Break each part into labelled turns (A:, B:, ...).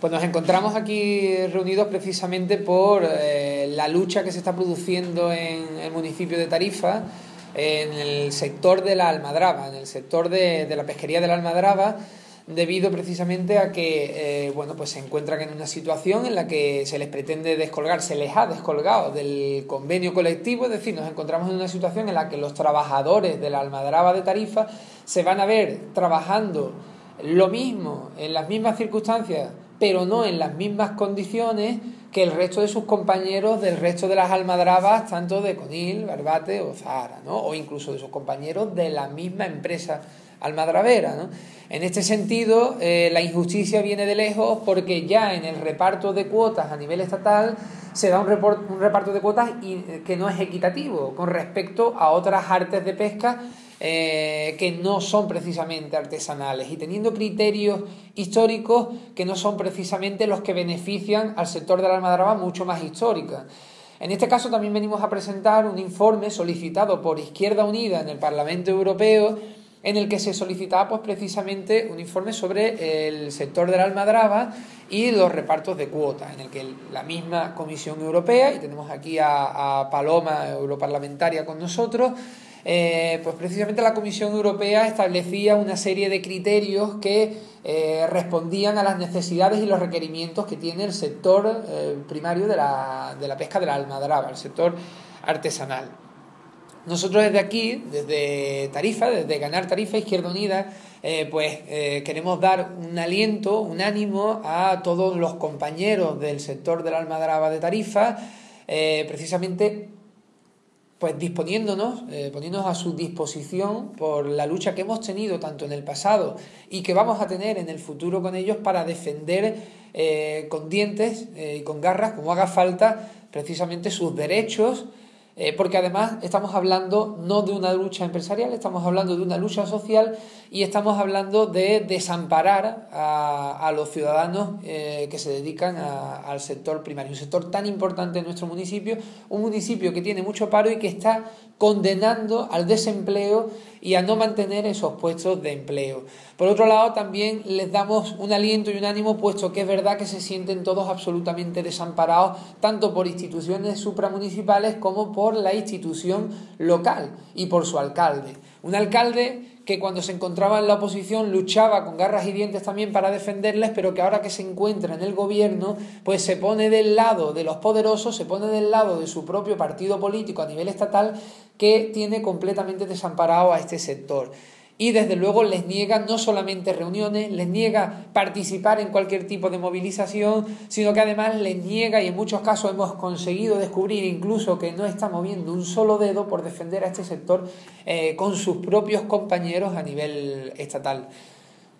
A: Pues nos encontramos aquí reunidos precisamente por eh, la lucha que se está produciendo en el municipio de Tarifa, en el sector de la almadraba, en el sector de, la pesquería de la almadraba, debido precisamente a que eh, bueno, pues se encuentran en una situación en la que se les pretende descolgar, se les ha descolgado del convenio colectivo, es decir, nos encontramos en una situación en la que los trabajadores de la almadraba de Tarifa se van a ver trabajando lo mismo, en las mismas circunstancias, pero no en las mismas condiciones que el resto de sus compañeros del resto de las almadrabas, tanto de Conil, Barbate o Zahara, ¿no? o incluso de sus compañeros de la misma empresa almadravera. ¿no? En este sentido, eh, la injusticia viene de lejos porque ya en el reparto de cuotas a nivel estatal se da un, un reparto de cuotas que no es equitativo con respecto a otras artes de pesca eh, que no son precisamente artesanales y teniendo criterios históricos que no son precisamente los que benefician al sector de la almadraba mucho más histórica. En este caso también venimos a presentar un informe solicitado por Izquierda Unida en el Parlamento Europeo en el que se solicitaba pues, precisamente un informe sobre el sector de la almadraba y los repartos de cuotas, en el que la misma Comisión Europea, y tenemos aquí a, a Paloma, europarlamentaria, con nosotros, eh, pues precisamente la Comisión Europea establecía una serie de criterios que eh, respondían a las necesidades y los requerimientos que tiene el sector eh, primario de la, de la pesca de la almadraba, el sector artesanal. Nosotros desde aquí, desde Tarifa, desde Ganar Tarifa Izquierda Unida, pues queremos dar un aliento, un ánimo a todos los compañeros del sector de la almadraba de Tarifa, precisamente pues disponiéndonos, eh, poniéndonos a su disposición por la lucha que hemos tenido tanto en el pasado y que vamos a tener en el futuro con ellos para defender eh, con dientes eh, y con garras, como haga falta, precisamente sus derechos eh, porque además estamos hablando no de una lucha empresarial, estamos hablando de una lucha social y estamos hablando de desamparar a, los ciudadanos eh, que se dedican al sector primario, un sector tan importante en nuestro municipio, un municipio que tiene mucho paro y que está condenando al desempleo y a no mantener esos puestos de empleo. Por otro lado, también les damos un aliento y un ánimo, puesto que es verdad que se sienten todos absolutamente desamparados, tanto por instituciones supramunicipales como por la institución local y por su alcalde. Un alcalde que cuando se encontraba en la oposición luchaba con garras y dientes también para defenderles, pero que ahora que se encuentra en el gobierno, pues se pone del lado de los poderosos, se pone del lado de su propio partido político a nivel estatal, que tiene completamente desamparado a este sector y desde luego les niega no solamente reuniones, les niega participar en cualquier tipo de movilización, sino que además les niega, y en muchos casos hemos conseguido descubrir incluso que no está moviendo un solo dedo por defender a este sector eh, con sus propios compañeros a nivel estatal.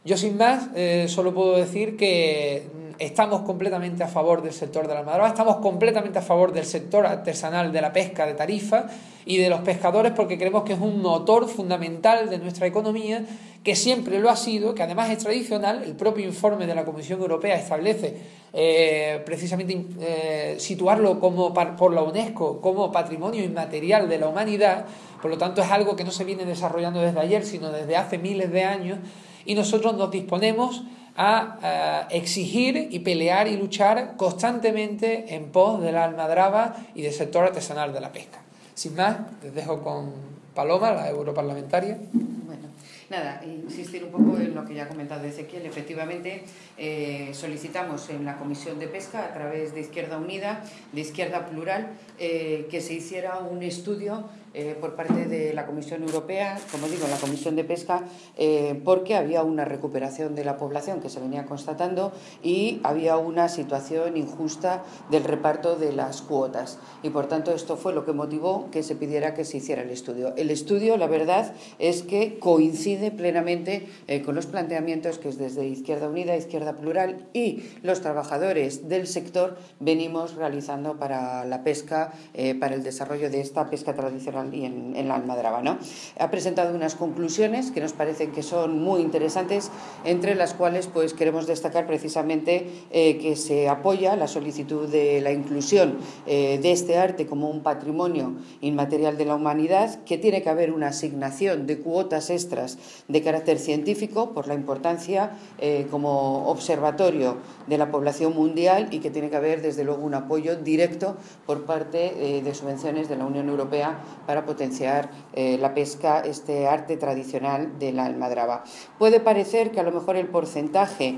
A: Yo sin más eh, solo puedo decir que estamos completamente a favor del sector de la almadraba, estamos completamente a favor del sector artesanal de la pesca de tarifa y de los pescadores porque creemos que es un motor fundamental de nuestra economía, que siempre lo ha sido, que además es tradicional, el propio informe de la Comisión Europea establece eh, precisamente eh, situarlo como por la UNESCO como patrimonio inmaterial de la humanidad, por lo tanto es algo que no se viene desarrollando desde ayer, sino desde hace miles de años, y nosotros nos disponemos a exigir y pelear y luchar constantemente en pos de la almadraba y del sector artesanal de la pesca. Sin más, les dejo con Paloma, la europarlamentaria.
B: Bueno, nada, insistir un poco en lo que ya ha comentado Ezequiel. Efectivamente, eh, solicitamos en la Comisión de Pesca, a través de Izquierda Unida, de Izquierda Plural, eh, que se hiciera un estudio eh, por parte de la Comisión Europea, como digo, la Comisión de Pesca, eh, porque había una recuperación de la población que se venía constatando y había una situación injusta del reparto de las cuotas. Y por tanto esto fue lo que motivó que se pidiera que se hiciera el estudio. El estudio, la verdad, es que coincide plenamente eh, con los planteamientos que desde Izquierda Unida, Izquierda Plural y los trabajadores del sector venimos realizando para la pesca, para el desarrollo de esta pesca tradicional y en, la Almadraba. ¿no? Ha presentado unas conclusiones que nos parecen que son muy interesantes, entre las cuales pues, queremos destacar precisamente eh, que se apoya la solicitud de la inclusión eh, de este arte como un patrimonio inmaterial de la humanidad, que tiene que haber una asignación de cuotas extras de carácter científico por la importancia eh, como observatorio de la población mundial y que tiene que haber desde luego un apoyo directo por parte de subvenciones de la Unión Europea para potenciar la pesca, este arte tradicional de la almadraba. Puede parecer que a lo mejor el porcentaje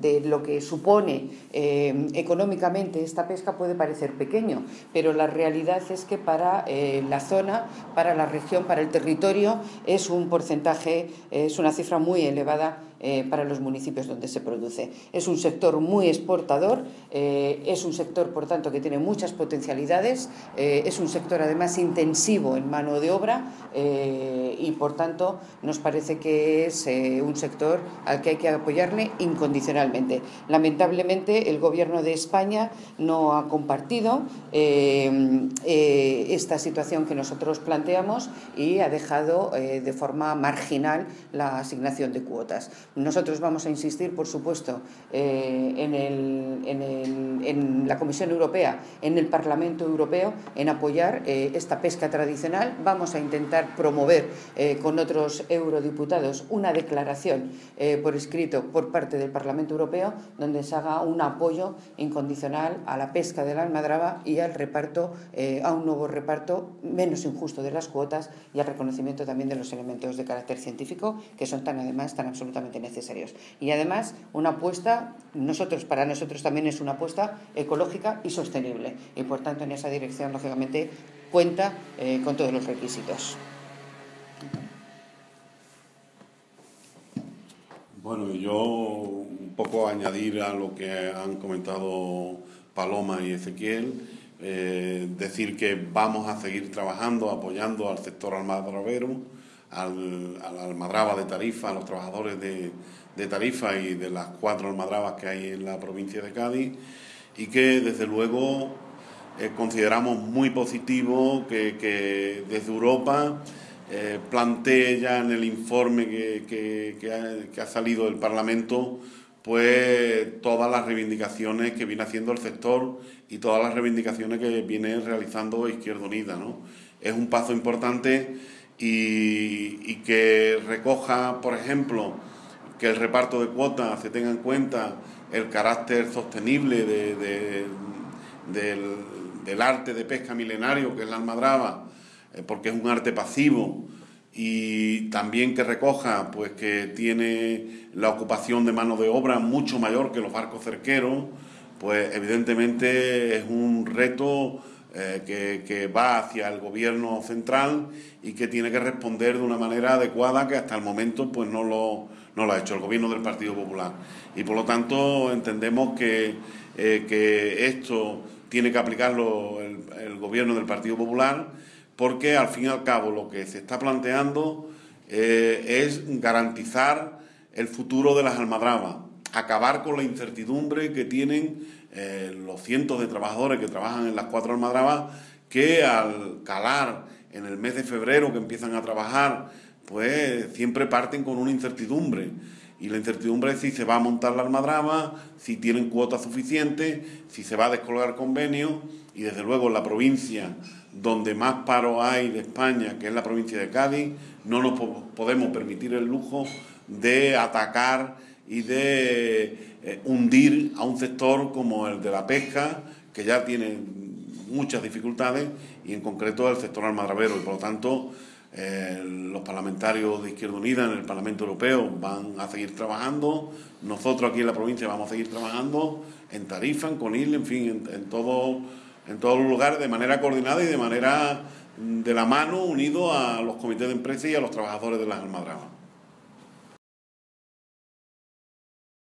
B: de lo que supone eh, económicamente esta pesca puede parecer pequeño, pero la realidad es que para eh, la zona, para la región, para el territorio, es un porcentaje, es una cifra muy elevada eh, para los municipios donde se produce. Es un sector muy exportador, eh, es un sector, por tanto, que tiene muchas potencialidades, eh, es un sector además intensivo en mano de obra y, por tanto, nos parece que es un sector al que hay que apoyarle incondicionalmente. Lamentablemente, el Gobierno de España no ha compartido esta situación que nosotros planteamos y ha dejado de forma marginal la asignación de cuotas. Nosotros vamos a insistir, por supuesto, eh, en, la Comisión Europea, en el Parlamento Europeo, en apoyar eh, esta pesca tradicional. Vamos a intentar promover eh, con otros eurodiputados una declaración por escrito por parte del Parlamento Europeo donde se haga un apoyo incondicional a la pesca de la almadraba y al reparto, a un nuevo reparto menos injusto de las cuotas y al reconocimiento también de los elementos de carácter científico que son tan además tan absolutamente necesarios. Y además, una apuesta, nosotros, para nosotros también es una apuesta ecológica y sostenible. Y por tanto, en esa dirección, lógicamente, cuenta eh, con todos los requisitos.
C: Bueno, yo un poco añadir a lo que han comentado Paloma y Ezequiel, eh, decir que vamos a seguir trabajando, apoyando al sector almadrabero al, a la almadraba de Tarifa, a los trabajadores de, de Tarifa y de las cuatro almadrabas que hay en la provincia de Cádiz y que desde luego eh, consideramos muy positivo que, desde Europa eh, plantee ya en el informe que, que, ha, salido del Parlamento pues todas las reivindicaciones que viene haciendo el sector y todas las reivindicaciones que viene realizando Izquierda Unida. ¿no? Es un paso importante y, que recoja, por ejemplo, que el reparto de cuotas se tenga en cuenta el carácter sostenible del, arte de pesca milenario que es la almadraba, eh, porque es un arte pasivo y también que recoja pues que tiene la ocupación de mano de obra mucho mayor que los barcos cerqueros, pues evidentemente es un reto eh, que, va hacia el gobierno central y que tiene que responder de una manera adecuada que hasta el momento pues no lo, no lo ha hecho el gobierno del Partido Popular. Y por lo tanto entendemos que, eh, que esto tiene que aplicarlo el, gobierno del Partido Popular porque al fin y al cabo lo que se está planteando eh, es garantizar el futuro de las almadrabas, acabar con la incertidumbre que tienen eh, los cientos de trabajadores que trabajan en las cuatro almadrabas que al calar en el mes de febrero que empiezan a trabajar, pues siempre parten con una incertidumbre. Y la incertidumbre es si se va a montar la almadraba, si tienen cuota suficiente, si se va a descolgar convenio. Y desde luego en la provincia donde más paro hay de España, que es la provincia de Cádiz, no nos podemos permitir el lujo de atacar y de eh, hundir a un sector como el de la pesca, que ya tiene muchas dificultades, y en concreto el sector almadrabero. Y por lo tanto, eh, los parlamentarios de Izquierda Unida en el Parlamento Europeo van a seguir trabajando, nosotros aquí en la provincia vamos a seguir trabajando en Tarifa, en Conil, en fin, en, todo, en todos los lugares de manera coordinada y de manera de la mano unido a los comités de empresa y a los trabajadores de las almadrabas.